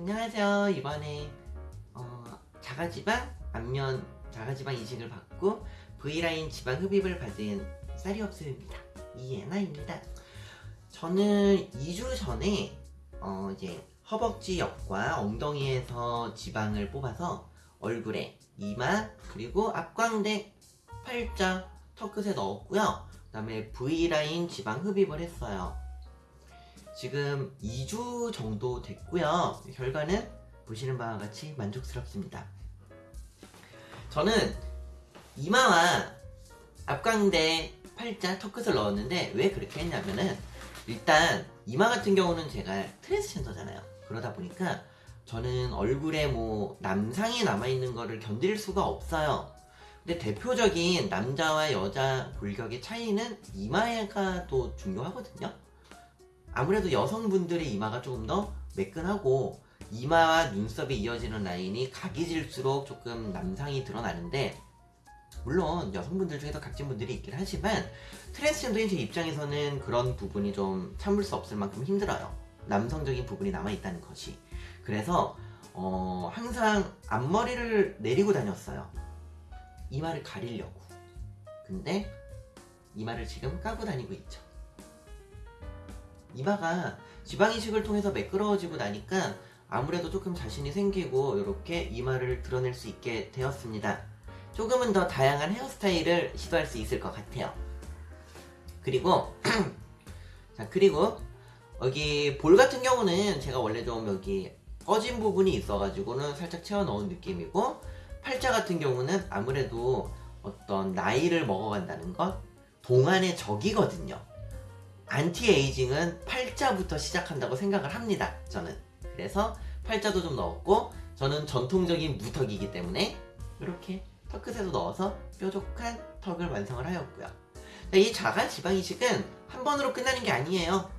안녕하세요. 이번에 어, 자가지방 안면 자가지방 이식을 받고 V라인 지방 흡입을 받은 쌀이 없음입니다. 이예나입니다. 저는 2주 전에 어, 이제 허벅지 옆과 엉덩이에서 지방을 뽑아서 얼굴에 이마 그리고 앞광대 팔자 턱끝에 넣었고요. 그 다음에 V라인 지방 흡입을 했어요. 지금 2주 정도 됐고요. 결과는 보시는 바와 같이 만족스럽습니다. 저는 이마와 앞광대, 팔자, 턱끝을 넣었는데 왜 그렇게 했냐면은 일단 이마 같은 경우는 제가 트랜스젠더잖아요. 그러다 보니까 저는 얼굴에 뭐 남상이 남아있는 거를 견딜 수가 없어요. 근데 대표적인 남자와 여자 골격의 차이는 이마가 또 중요하거든요. 아무래도 여성분들의 이마가 조금 더 매끈하고 이마와 눈썹이 이어지는 라인이 각이 질수록 조금 남상이 드러나는데 물론 여성분들 중에도 각진 분들이 있긴 하지만 트랜스젠더인 제 입장에서는 그런 부분이 좀 참을 수 없을 만큼 힘들어요. 남성적인 부분이 남아있다는 것이. 그래서 어, 항상 앞머리를 내리고 다녔어요. 이마를 가리려고. 근데 이마를 지금 까고 다니고 있죠 이마가 지방이식을 통해서 매끄러워지고 나니까 아무래도 조금 자신이 생기고 이렇게 이마를 드러낼 수 있게 되었습니다. 조금은 더 다양한 헤어스타일을 시도할 수 있을 것 같아요. 그리고 자 그리고 여기 볼 같은 경우는 제가 원래 좀 여기 꺼진 부분이 있어가지고는 살짝 채워 넣은 느낌이고 팔자 같은 경우는 아무래도 어떤 나이를 먹어간다는 것 동안의 적이거든요. 안티에이징은 팔자부터 시작한다고 생각을 합니다. 저는. 그래서 팔자도 좀 넣었고 저는 전통적인 무턱이기 때문에 이렇게 턱끝에도 넣어서 뾰족한 턱을 완성을 하였고요. 이 자가 지방 이식은 한 번으로 끝나는 게 아니에요.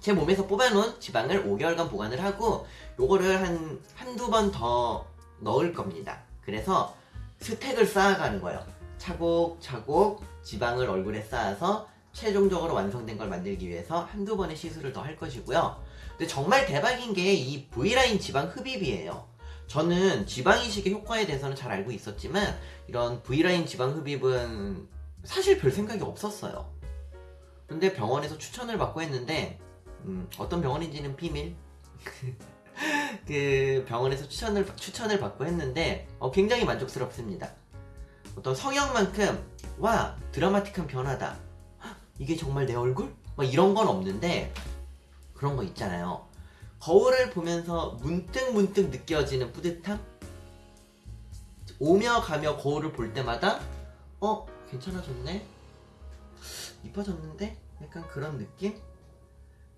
제 몸에서 뽑아놓은 지방을 5개월간 보관을 하고 요거를 한 한두 번 더 넣을 겁니다. 그래서 스택을 쌓아가는 거예요. 차곡차곡 지방을 얼굴에 쌓아서 최종적으로 완성된 걸 만들기 위해서 한두 번의 시술을 더 할 것이고요. 근데 정말 대박인 게 이 V라인 지방 흡입이에요. 저는 지방 이식의 효과에 대해서는 잘 알고 있었지만 이런 V라인 지방 흡입은 사실 별 생각이 없었어요. 근데 병원에서 추천을 받고 했는데 음, 어떤 병원인지는 비밀. 그 병원에서 추천을 추천을 받고 했는데 어, 굉장히 만족스럽습니다. 어떤 성형만큼 와 드라마틱한 변화다. 이게 정말 내 얼굴? 막 이런 건 없는데 그런 거 있잖아요. 거울을 보면서 문득 문득 느껴지는 뿌듯함? 오며 가며 거울을 볼 때마다 어? 괜찮아졌네? 이뻐졌는데? 약간 그런 느낌?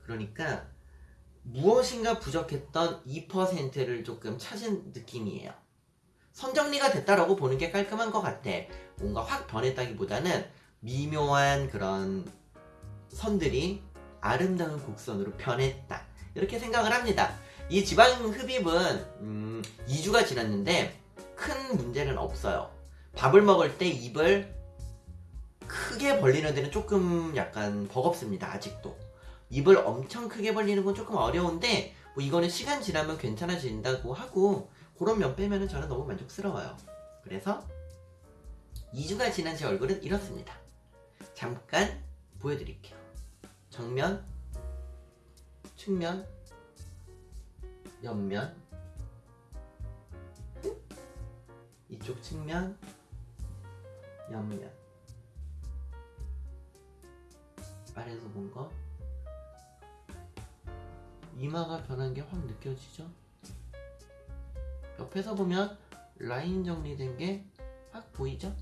그러니까 무엇인가 부족했던 2%를 조금 찾은 느낌이에요. 선정리가 됐다라고 보는 게 깔끔한 것 같아. 뭔가 확 변했다기보다는 미묘한 그런 선들이 아름다운 곡선으로 변했다. 이렇게 생각을 합니다. 이 지방 흡입은 음, 2주가 지났는데 큰 문제는 없어요. 밥을 먹을 때 입을 크게 벌리는 데는 조금 약간 버겁습니다. 아직도. 입을 엄청 크게 벌리는 건 조금 어려운데 뭐 이거는 시간 지나면 괜찮아진다고 하고 그런 면 빼면 저는 너무 만족스러워요. 그래서 2주가 지난 제 얼굴은 이렇습니다. 잠깐 보여드릴게요. 정면, 측면, 옆면, 이쪽 측면, 옆면. 아래에서 본 거. 이마가 변한 게 확 느껴지죠? 옆에서 보면 라인 정리된 게 확 보이죠?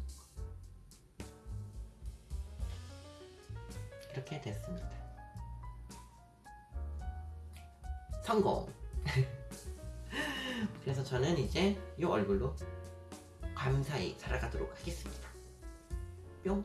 이렇게 됐습니다. 성공! 그래서 저는 이제 이 얼굴로 감사히 살아가도록 하겠습니다. 뿅!